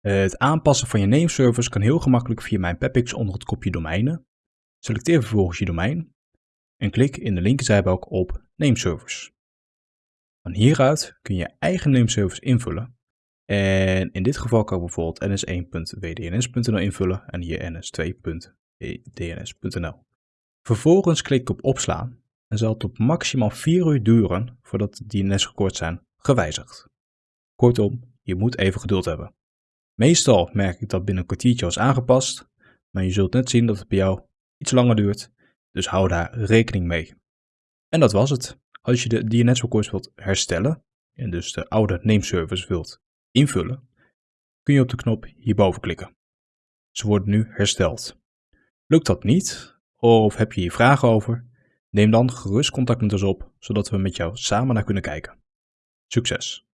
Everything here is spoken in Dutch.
Het aanpassen van je nameservice kan heel gemakkelijk via mijn Pepix onder het kopje domeinen. Selecteer vervolgens je domein en klik in de linkerzijbalk op Nameservice. Van hieruit kun je eigen nameservice invullen. En in dit geval kan ik bijvoorbeeld ns1.wdns.nl invullen en hier ns2.wdns.nl. Vervolgens klik ik op opslaan en zal het op maximaal 4 uur duren voordat de DNS-records zijn gewijzigd. Kortom, je moet even geduld hebben. Meestal merk ik dat binnen een kwartiertje was aangepast, maar je zult net zien dat het bij jou iets langer duurt, dus hou daar rekening mee. En dat was het. Als je de DNS-records wilt herstellen, en dus de oude nameservice wilt invullen, kun je op de knop hierboven klikken. Ze worden nu hersteld. Lukt dat niet, of heb je hier vragen over, neem dan gerust contact met ons op, zodat we met jou samen naar kunnen kijken. Succes!